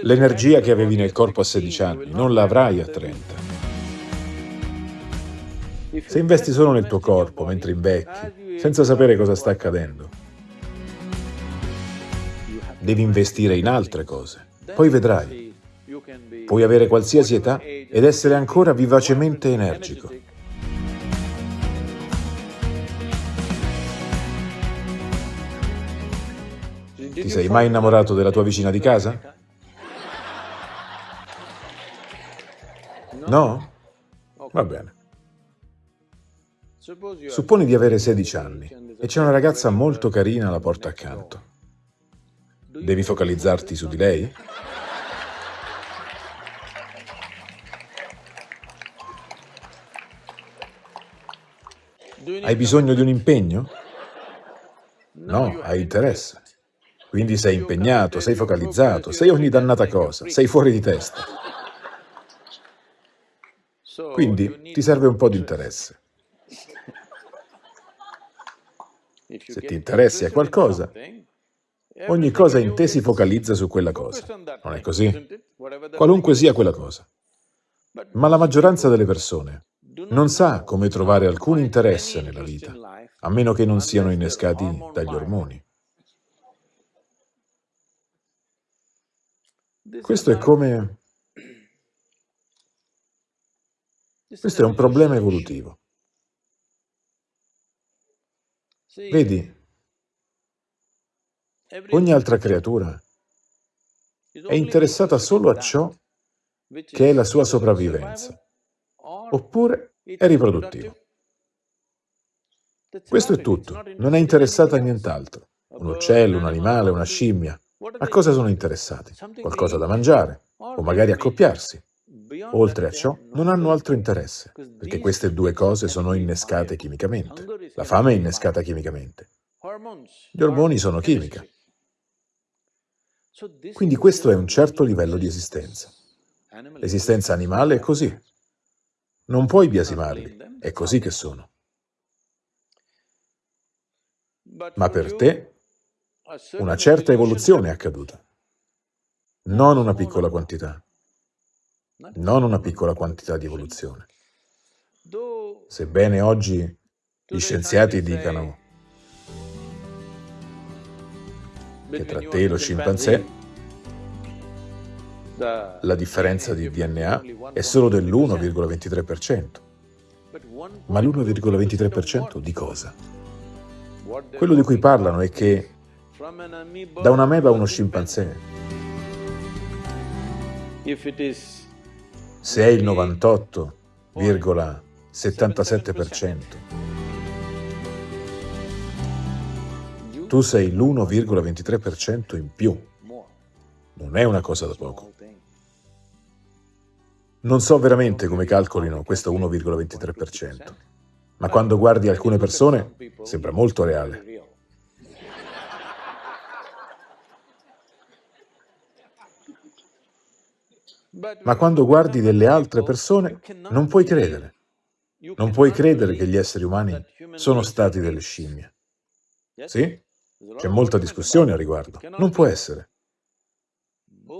L'energia che avevi nel corpo a 16 anni non la avrai a 30. Se investi solo nel tuo corpo mentre invecchi, senza sapere cosa sta accadendo, devi investire in altre cose. Poi vedrai. Puoi avere qualsiasi età ed essere ancora vivacemente energico. Ti sei mai innamorato della tua vicina di casa? No? Va bene. Supponi di avere 16 anni e c'è una ragazza molto carina alla porta accanto. Devi focalizzarti su di lei? Hai bisogno di un impegno? No, hai interesse. Quindi sei impegnato, sei focalizzato, sei ogni dannata cosa, sei fuori di testa. Quindi ti serve un po' di interesse. Se ti interessi a qualcosa, ogni cosa in te si focalizza su quella cosa. Non è così? Qualunque sia quella cosa. Ma la maggioranza delle persone non sa come trovare alcun interesse nella vita, a meno che non siano innescati dagli ormoni. Questo è come... Questo è un problema evolutivo. Vedi, ogni altra creatura è interessata solo a ciò che è la sua sopravvivenza, oppure è riproduttivo. Questo è tutto, non è interessata a nient'altro. Un uccello, un animale, una scimmia, a cosa sono interessati? Qualcosa da mangiare, o magari accoppiarsi. Oltre a ciò, non hanno altro interesse, perché queste due cose sono innescate chimicamente. La fame è innescata chimicamente. Gli ormoni sono chimica. Quindi questo è un certo livello di esistenza. L'esistenza animale è così. Non puoi biasimarli, è così che sono. Ma per te una certa evoluzione è accaduta. Non una piccola quantità. Non una piccola quantità di evoluzione. Sebbene oggi gli scienziati dicano che tra te e lo scimpanzé la differenza di DNA è solo dell'1,23%. Ma l'1,23% di cosa? Quello di cui parlano è che da una meba a uno scimpanzé. Se è il 98,77%, tu sei l'1,23% in più. Non è una cosa da poco. Non so veramente come calcolino questo 1,23%, ma quando guardi alcune persone sembra molto reale. Ma quando guardi delle altre persone non puoi credere. Non puoi credere che gli esseri umani sono stati delle scimmie. Sì? C'è molta discussione a riguardo. Non può essere.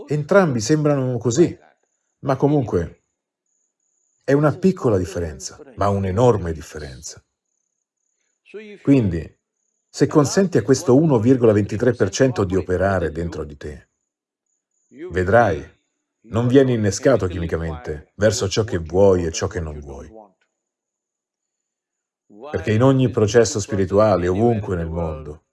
Entrambi sembrano così, ma comunque è una piccola differenza, ma un'enorme differenza. Quindi, se consenti a questo 1,23% di operare dentro di te, vedrai non vieni innescato chimicamente verso ciò che vuoi e ciò che non vuoi. Perché in ogni processo spirituale, ovunque nel mondo,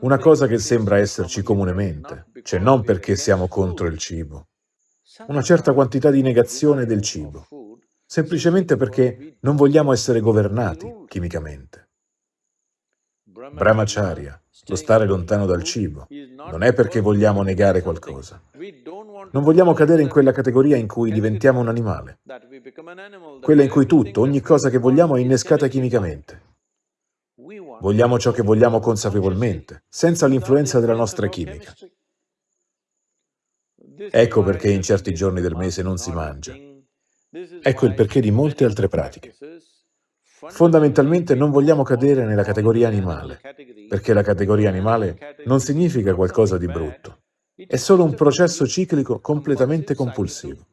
una cosa che sembra esserci comunemente, cioè non perché siamo contro il cibo, una certa quantità di negazione del cibo, semplicemente perché non vogliamo essere governati chimicamente. Brahmacharya, lo stare lontano dal cibo, non è perché vogliamo negare qualcosa. Non vogliamo cadere in quella categoria in cui diventiamo un animale, quella in cui tutto, ogni cosa che vogliamo è innescata chimicamente. Vogliamo ciò che vogliamo consapevolmente, senza l'influenza della nostra chimica. Ecco perché in certi giorni del mese non si mangia. Ecco il perché di molte altre pratiche. Fondamentalmente non vogliamo cadere nella categoria animale, perché la categoria animale non significa qualcosa di brutto, È solo un processo ciclico completamente compulsivo.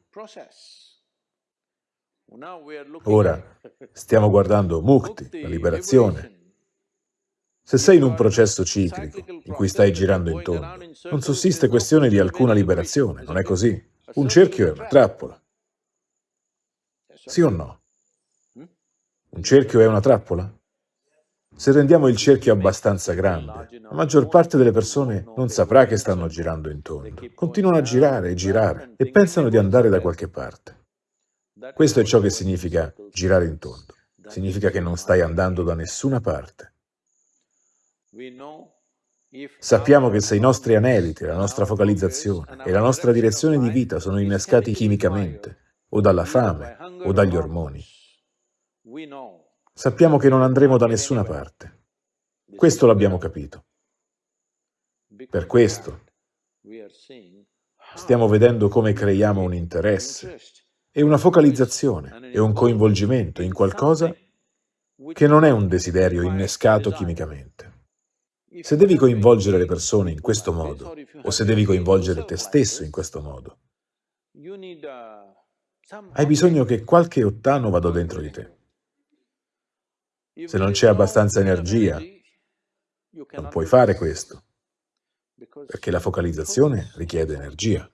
Ora stiamo guardando mukti, la liberazione. Se sei in un processo ciclico in cui stai girando intorno, non sussiste questione di alcuna liberazione, non è così. Un cerchio è una trappola. Sì o no? Un cerchio è una trappola? Se rendiamo il cerchio abbastanza grande, la maggior parte delle persone non saprà che stanno girando intorno. Continuano a girare e girare e pensano di andare da qualche parte. Questo è ciò che significa girare intorno. Significa che non stai andando da nessuna parte. Sappiamo che se i nostri aneliti, la nostra focalizzazione e la nostra direzione di vita sono innescati chimicamente, o dalla fame, o dagli ormoni, sappiamo che non andremo da nessuna parte. Questo l'abbiamo capito. Per questo stiamo vedendo come creiamo un interesse e una focalizzazione e un coinvolgimento in qualcosa che non è un desiderio innescato chimicamente. Se devi coinvolgere le persone in questo modo, o se devi coinvolgere te stesso in questo modo, hai bisogno che qualche ottano vada dentro di te. Se non c'è abbastanza energia, non puoi fare questo, perché la focalizzazione richiede energia.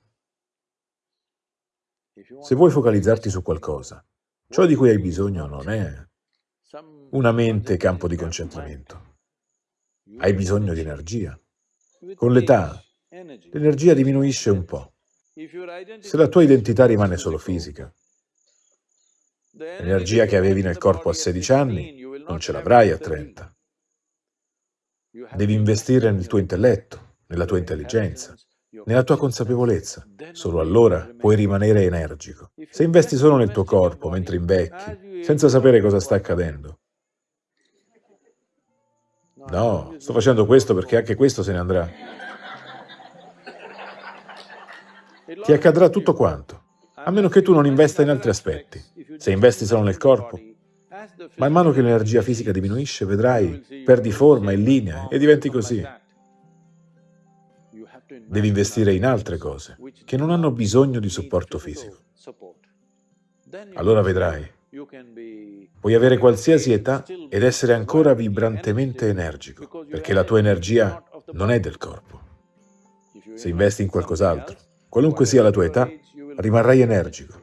Se vuoi focalizzarti su qualcosa, ciò di cui hai bisogno non è una mente campo di concentramento. Hai bisogno di energia. Con l'età, l'energia diminuisce un po'. Se la tua identità rimane solo fisica, l'energia che avevi nel corpo a 16 anni non ce l'avrai a 30. Devi investire nel tuo intelletto, nella tua intelligenza, nella tua consapevolezza. Solo allora puoi rimanere energico. Se investi solo nel tuo corpo mentre invecchi, senza sapere cosa sta accadendo, No, sto facendo questo perché anche questo se ne andrà. Ti accadrà tutto quanto, a meno che tu non investa in altri aspetti. Se investi solo nel corpo, man mano che l'energia fisica diminuisce, vedrai, perdi forma e linea e diventi così. Devi investire in altre cose, che non hanno bisogno di supporto fisico. Allora vedrai Puoi avere qualsiasi età ed essere ancora vibrantemente energico, perché la tua energia non è del corpo. Se investi in qualcos'altro, qualunque sia la tua età, rimarrai energico.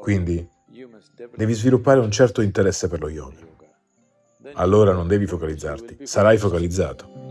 Quindi devi sviluppare un certo interesse per lo yoga. Allora non devi focalizzarti, sarai focalizzato.